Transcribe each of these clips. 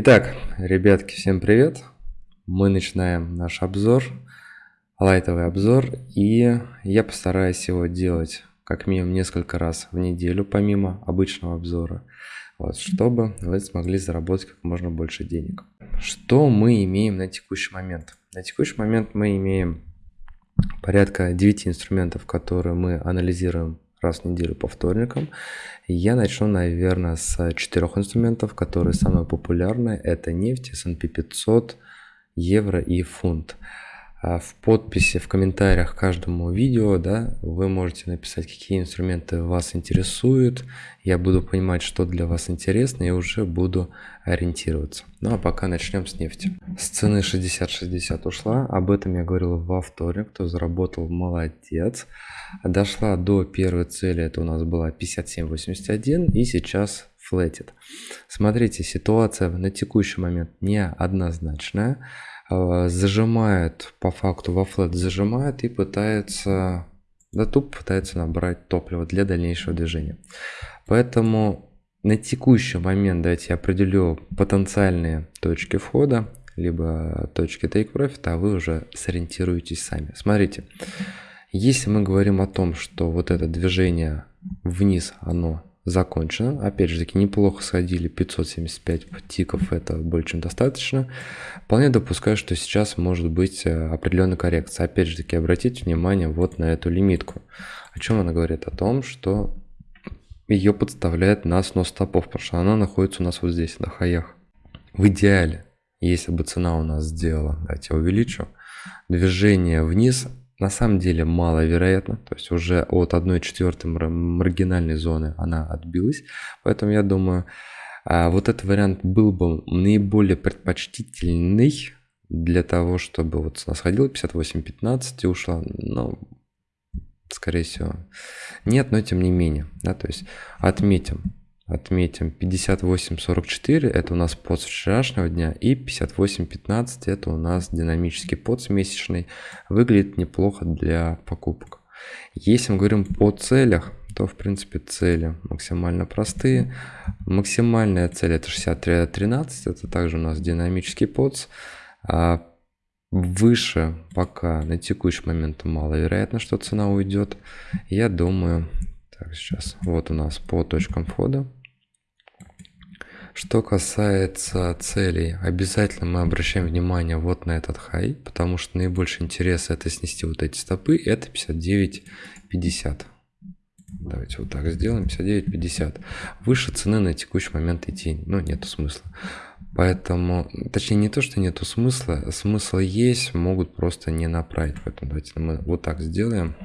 Итак, ребятки, всем привет! Мы начинаем наш обзор, лайтовый обзор, и я постараюсь его делать как минимум несколько раз в неделю, помимо обычного обзора, вот, чтобы вы смогли заработать как можно больше денег. Что мы имеем на текущий момент? На текущий момент мы имеем порядка 9 инструментов, которые мы анализируем раз в неделю по вторникам. Я начну, наверное, с четырех инструментов, которые самые популярные. Это нефть, S&P 500, евро и фунт. А в подписи, в комментариях к каждому видео, да, вы можете написать, какие инструменты вас интересуют. Я буду понимать, что для вас интересно, и уже буду ориентироваться. Ну а пока начнем с нефти. С цены 60-60 ушла, об этом я говорил во вторник, кто заработал, молодец. Дошла до первой цели, это у нас была 57.81, и сейчас флетит. Смотрите, ситуация на текущий момент неоднозначная. Э, зажимает, по факту во флет зажимает и пытается, да тупо пытается набрать топливо для дальнейшего движения. Поэтому на текущий момент давайте я определю потенциальные точки входа, либо точки take profit, а вы уже сориентируетесь сами. Смотрите, если мы говорим о том, что вот это движение вниз, оно закончено. Опять же таки неплохо сходили 575 тиков, это более чем достаточно. Вполне допускаю, что сейчас может быть э, определенная коррекция. Опять же таки обратите внимание вот на эту лимитку. О чем она говорит? О том, что ее подставляет на снос стопов, потому что она находится у нас вот здесь, на хаях. В идеале, если бы цена у нас сделала, давайте я увеличу, движение вниз на самом деле маловероятно, то есть уже от 1 четвертой маргинальной зоны она отбилась, поэтому я думаю, а, вот этот вариант был бы наиболее предпочтительный для того, чтобы вот цена сходила 58.15 и ушла, но скорее всего нет, но тем не менее, да, то есть отметим, отметим 58.44 это у нас под вчерашнего дня и 58.15 это у нас динамический под месячный. Выглядит неплохо для покупок. Если мы говорим по целях то в принципе цели максимально простые. Максимальная цель это 63.13 это также у нас динамический подс а выше пока на текущий момент маловероятно что цена уйдет. Я думаю так сейчас вот у нас по точкам входа что касается целей, обязательно мы обращаем внимание вот на этот хай, потому что наибольший интерес это снести вот эти стопы, это 59.50. Давайте вот так сделаем, 59.50. Выше цены на текущий момент идти, ну, нету смысла. Поэтому, точнее, не то, что нету смысла, смысл есть, могут просто не направить. Поэтому давайте мы вот так сделаем,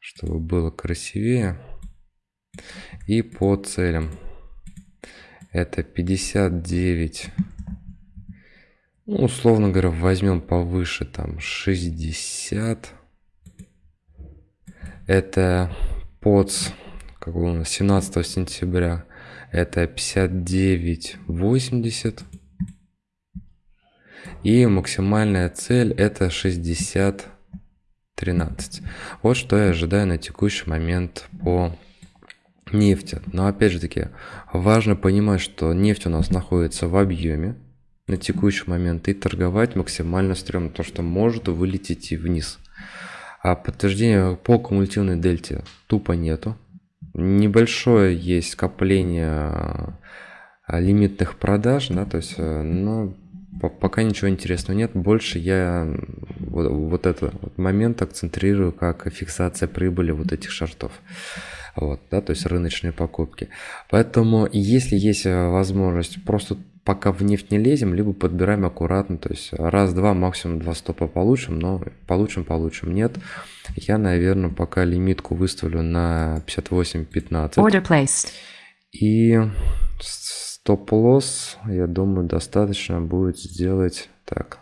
чтобы было красивее. И по целям это 59 ну, условно говоря возьмем повыше там 60 это под как у нас 17 сентября. Это 59 80 и максимальная цель это 60 13 вот что я ожидаю на текущий момент по нефти. Но опять же таки, важно понимать, что нефть у нас находится в объеме на текущий момент и торговать максимально стрёмно, то что может вылететь и вниз. А подтверждения по кумулятивной дельте тупо нету. Небольшое есть скопление а, лимитных продаж, да, то есть, э, но пока ничего интересного нет. Больше я вот, вот этот момент акцентрирую как фиксация прибыли вот этих шартов вот, да, то есть рыночные покупки. Поэтому если есть э, возможность, просто пока в нефть не лезем, либо подбираем аккуратно, то есть раз-два, максимум два стопа получим, но получим, получим, нет. Я, наверное, пока лимитку выставлю на 58-15. Order placed. И стоп-лосс, я думаю, достаточно будет сделать так,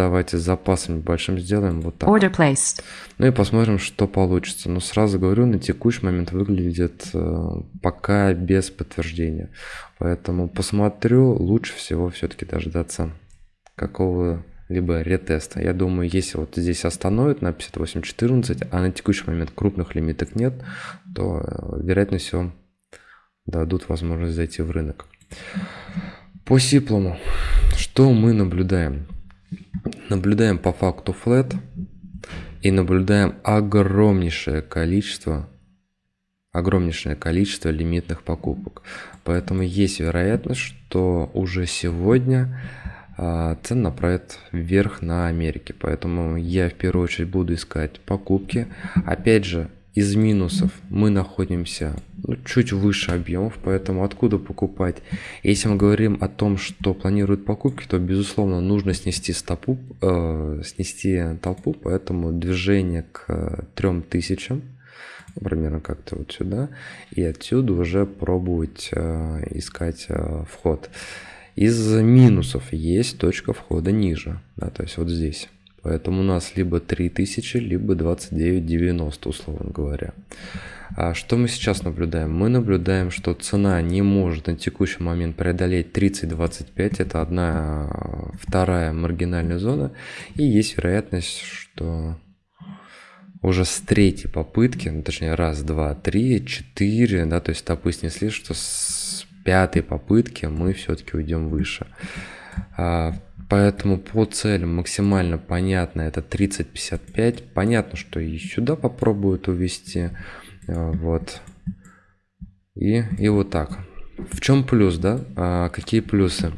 Давайте с запасом большим сделаем вот так. Order placed. Ну и посмотрим, что получится. Но сразу говорю, на текущий момент выглядит э, пока без подтверждения. Поэтому посмотрю, лучше всего все-таки дождаться какого-либо ретеста. Я думаю, если вот здесь остановят на 58.14, а на текущий момент крупных лимиток нет, то, э, вероятно всего, дадут возможность зайти в рынок. По сиплому, что мы наблюдаем? Наблюдаем по факту flat и наблюдаем огромнейшее количество огромнейшее количество лимитных покупок. Поэтому есть вероятность, что уже сегодня а, цена направит вверх на Америке. Поэтому я в первую очередь буду искать покупки. Опять же, из минусов мы находимся ну, чуть выше объемов, поэтому откуда покупать? Если мы говорим о том, что планируют покупки, то, безусловно, нужно снести, стопу, э, снести толпу, поэтому движение к 3000 примерно как-то вот сюда, и отсюда уже пробовать э, искать э, вход. Из минусов есть точка входа ниже, да, то есть вот здесь. Поэтому у нас либо 3000, либо 29.90, условно говоря. А что мы сейчас наблюдаем? Мы наблюдаем, что цена не может на текущий момент преодолеть 30.25. Это одна вторая маргинальная зона. И есть вероятность, что уже с третьей попытки, ну, точнее раз, два, три, четыре, да, то есть стопы снесли, что с пятой попытки мы все-таки уйдем выше. Поэтому по целям максимально понятно это 30-55. Понятно, что и сюда попробуют увести. А, вот. И, и вот так. В чем плюс, да? А, какие плюсы?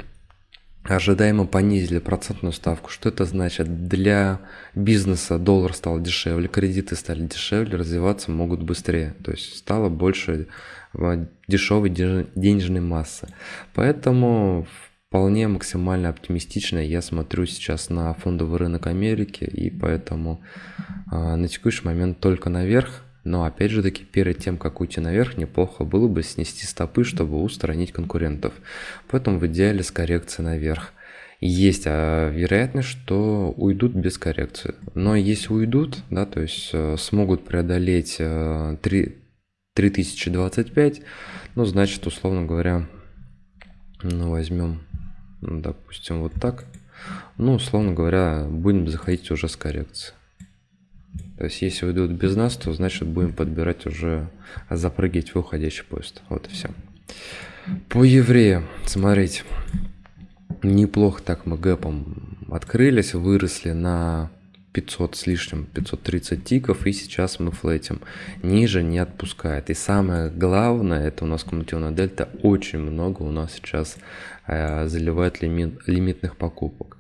ожидаемо понизили процентную ставку. Что это значит? Для бизнеса доллар стал дешевле, кредиты стали дешевле, развиваться могут быстрее. То есть стало больше э, дешевой денежной массы. Поэтому вполне максимально оптимистично я смотрю сейчас на фондовый рынок Америки и поэтому э, на текущий момент только наверх но опять же таки, перед тем, как уйти наверх, неплохо было бы снести стопы, чтобы устранить конкурентов. Поэтому в идеале с коррекцией наверх. Есть а, вероятность, что уйдут без коррекции. Но если уйдут, да, то есть э, смогут преодолеть 3, 3025, ну, значит, условно говоря, ну, возьмем, допустим, вот так. Ну, условно говоря, будем заходить уже с коррекцией. То есть, если уйдут без нас, то значит будем подбирать уже, запрыгивать в уходящий поезд. Вот и все. По евреям, смотрите, неплохо так мы гэпом открылись, выросли на 500 с лишним, 530 тиков, и сейчас мы флетим. Ниже не отпускает. И самое главное, это у нас кумулятивная дельта, очень много у нас сейчас э, заливает лимит, лимитных покупок.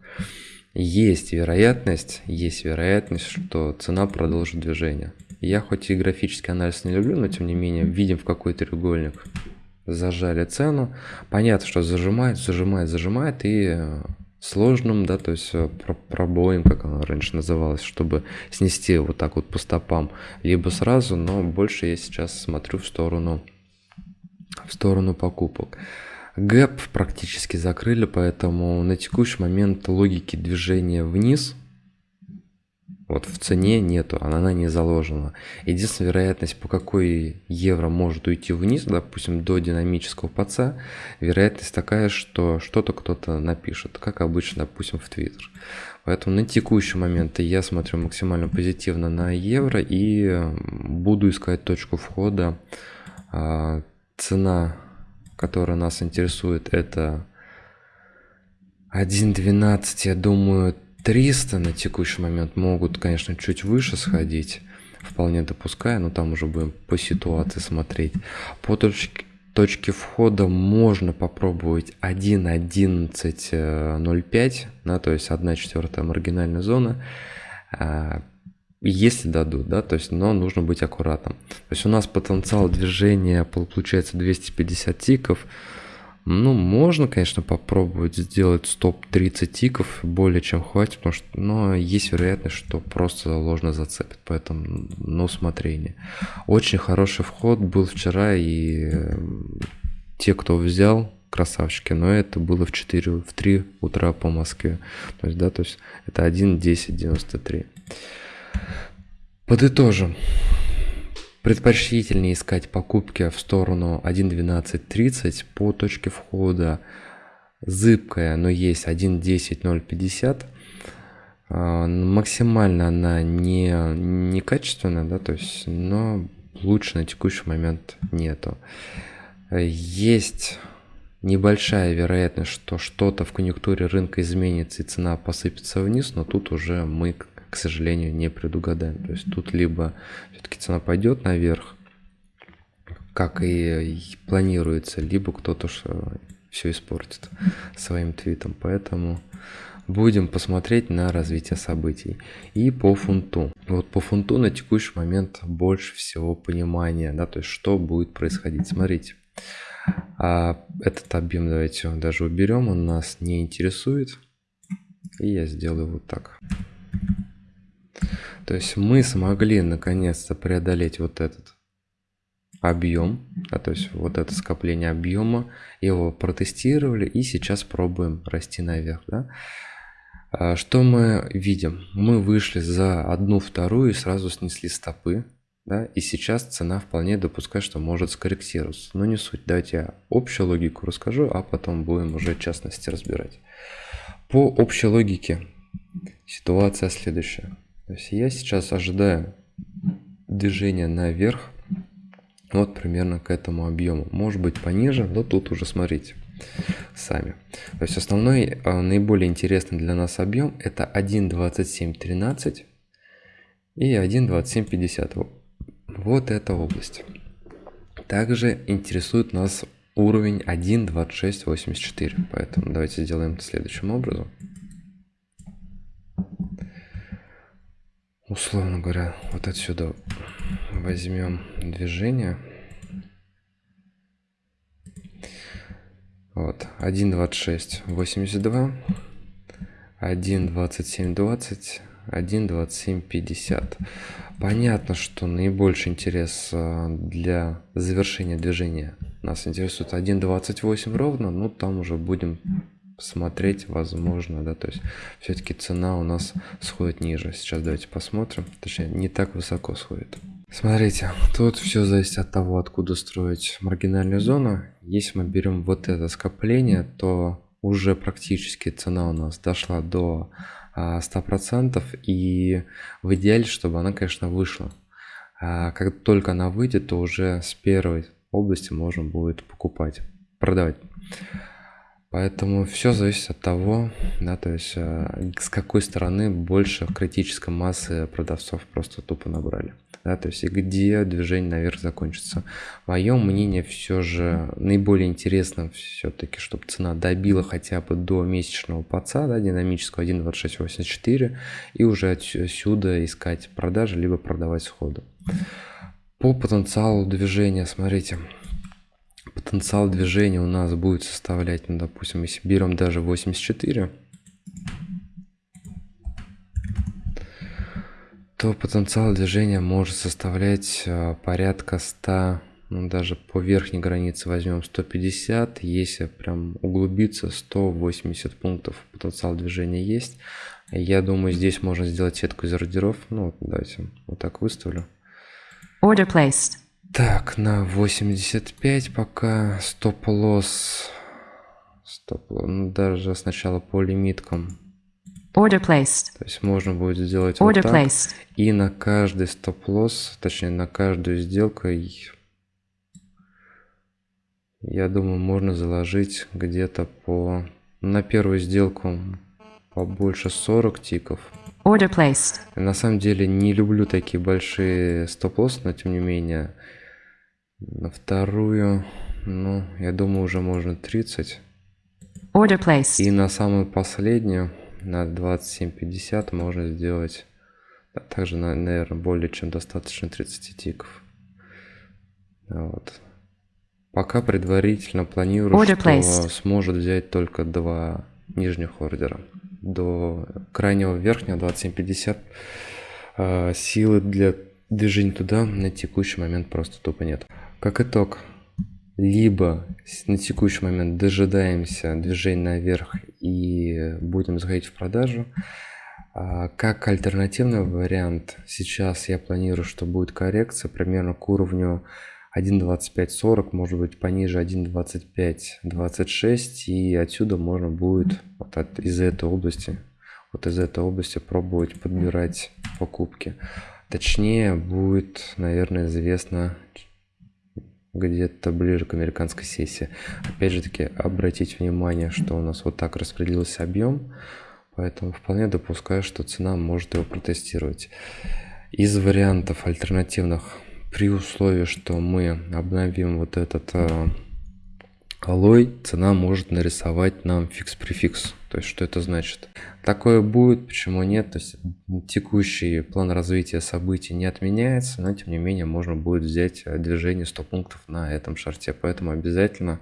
Есть вероятность, есть вероятность, что цена продолжит движение. Я хоть и графический анализ не люблю, но тем не менее видим в какой треугольник зажали цену. Понятно, что зажимает, зажимает, зажимает и сложным, да, то есть э, пробоем, как оно раньше называлось, чтобы снести вот так вот по стопам, либо сразу, но больше я сейчас смотрю в сторону, в сторону покупок. Гэп практически закрыли, поэтому на текущий момент логики движения вниз вот в цене нету, она не заложена. Единственная вероятность, по какой евро может уйти вниз, допустим, до динамического паца, вероятность такая, что что-то кто-то напишет, как обычно, допустим, в Твиттер. Поэтому на текущий момент я смотрю максимально позитивно на евро и буду искать точку входа. А, цена которая нас интересует, это 1.12, я думаю, 300 на текущий момент могут, конечно, чуть выше сходить, вполне допуская, но там уже будем по ситуации смотреть. По точке, точке входа можно попробовать 1.11.05, да, то есть 1 четвертая маргинальная зона. А, если дадут, да, то есть, но нужно быть аккуратным. То есть у нас потенциал движения получается 250 тиков. Ну, можно, конечно, попробовать сделать стоп 30 тиков, более чем хватит, потому что, но есть вероятность, что просто ложно зацепит, поэтому, на усмотрение. Очень хороший вход был вчера, и э, те, кто взял, красавчики, но это было в 4, в 3 утра по Москве. То есть, да, то есть это 1.10.93. Подытожим. Предпочтительнее искать покупки в сторону 1.12.30 по точке входа зыбкая, но есть 1.10.050. А, максимально она не, не качественная, да, то есть, но лучше на текущий момент нету. Есть небольшая вероятность, что что-то в конъюнктуре рынка изменится и цена посыпется вниз, но тут уже мы, к сожалению, не предугадаем. То есть тут либо все-таки цена пойдет наверх, как и планируется, либо кто-то все испортит своим твитом. Поэтому будем посмотреть на развитие событий. И по фунту. Вот по фунту на текущий момент больше всего понимания, да, то есть что будет происходить. Смотрите, а этот объем давайте даже уберем, он нас не интересует. И я сделаю вот так. То есть мы смогли наконец-то преодолеть вот этот объем, да, то есть вот это скопление объема, его протестировали и сейчас пробуем расти наверх. Да. А, что мы видим? Мы вышли за одну вторую и сразу снесли стопы. Да, и сейчас цена вполне допускает, что может скорректироваться. Но не суть. Давайте я общую логику расскажу, а потом будем уже частности разбирать. По общей логике ситуация следующая. То есть я сейчас ожидаю движения наверх, вот примерно к этому объему. Может быть пониже, но тут уже смотрите сами. То есть основной, а, наиболее интересный для нас объем это 1.2713 и 1.2750. Вот эта область. Также интересует нас уровень 1.2684. Поэтому давайте сделаем следующим образом. Условно говоря, вот отсюда возьмем движение. Вот, 1.2682, 1.2720, 1.2750. Понятно, что наибольший интерес а, для завершения движения нас интересует 1.28 ровно, но там уже будем смотреть, возможно, да, то есть все-таки цена у нас сходит ниже. Сейчас давайте посмотрим, точнее не так высоко сходит. Смотрите, тут все зависит от того, откуда строить маргинальную зону. Если мы берем вот это скопление, то уже практически цена у нас дошла до 100% а, и в идеале, чтобы она, конечно, вышла. А как только она выйдет, то уже с первой области можно будет покупать, продавать. Поэтому все зависит от того, да, то есть э, с какой стороны больше критической массы продавцов просто тупо набрали. Да, то есть и где движение наверх закончится. Мое мнение все же наиболее интересно все-таки, чтобы цена добила хотя бы до месячного паца, да, динамического 1.2684, и уже отсюда искать продажи, либо продавать сходу. По потенциалу движения, смотрите, потенциал движения у нас будет составлять, ну, допустим, если берем даже 84, то потенциал движения может составлять а, порядка 100, ну, даже по верхней границе возьмем 150, если прям углубиться, 180 пунктов потенциал движения есть. Я думаю, здесь можно сделать сетку из ордеров. Ну, давайте вот так выставлю. Order placed. Так, на 85 пока стоп-лосс. Стоп ну, даже сначала по лимиткам. Order placed. То есть можно будет сделать Order вот так. Placed. И на каждый стоп-лосс, точнее на каждую сделку, я думаю, можно заложить где-то по... На первую сделку побольше 40 тиков. Order placed. На самом деле не люблю такие большие стоп-лоссы, но тем не менее на вторую, ну, я думаю, уже можно 30. Order placed. И на самую последнюю, на 27.50 можно сделать также, наверное, более чем достаточно 30 тиков. Вот. Пока предварительно планирую, Order что placed. сможет взять только два нижних ордера. До крайнего верхнего 27.50 э, силы для движения туда на текущий момент просто тупо нет. Как итог, либо на текущий момент дожидаемся движения наверх и будем заходить в продажу. А как альтернативный вариант, сейчас я планирую, что будет коррекция примерно к уровню 1.2540, может быть пониже 1.2526 и отсюда можно будет вот от, из этой области, вот из этой области пробовать подбирать покупки. Точнее будет, наверное, известно где-то ближе к американской сессии. Опять же таки, обратите внимание, что у нас вот так распределился объем, поэтому вполне допускаю, что цена может его протестировать. Из вариантов альтернативных, при условии, что мы обновим вот этот э, алой, цена может нарисовать нам фикс-префикс. То есть, что это значит? Такое будет, почему нет? То есть, текущий план развития событий не отменяется, но, тем не менее, можно будет взять э, движение 100 пунктов на этом шарте. Поэтому обязательно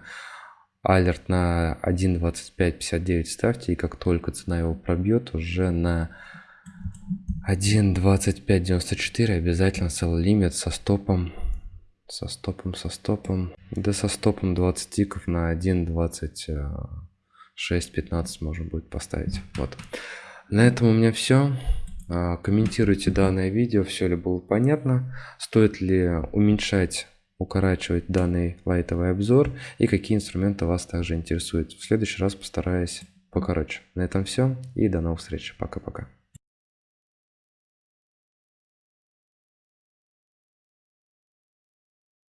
алерт на 1.2559 ставьте, и как только цена его пробьет, уже на 1.2594 обязательно sell лимит со стопом со стопом со стопом да со стопом 20 тиков на 1.20 6.15 можно будет поставить. Вот. На этом у меня все. А, комментируйте данное видео, все ли было понятно, стоит ли уменьшать, укорачивать данный лайтовый обзор и какие инструменты вас также интересуют. В следующий раз постараюсь покороче. На этом все и до новых встреч. Пока-пока.